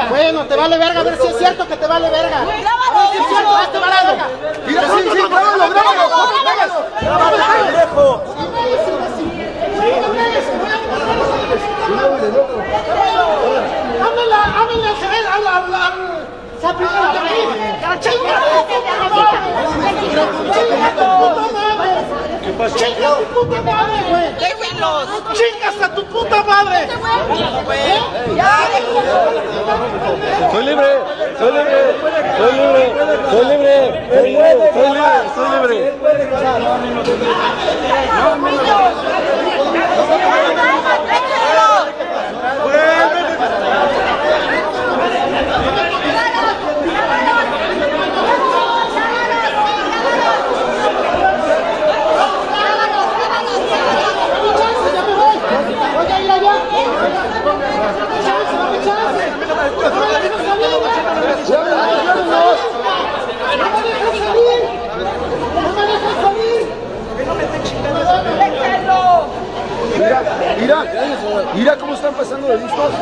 verga. Bueno, te vale verga, a ver si es cierto que te vale verga. A ver si es cierto que te vale verga. Mira, sí, sí. Háblale, háblale Jerez, habla, habla. Chinga tu puta madre. Chinga tu puta madre. ¿Qué pasó? Chinga tu puta madre, güey. Déjenlos. Chingas a tu puta madre. Soy libre, soy libre, soy libre, Mira, cómo están pasando de listos.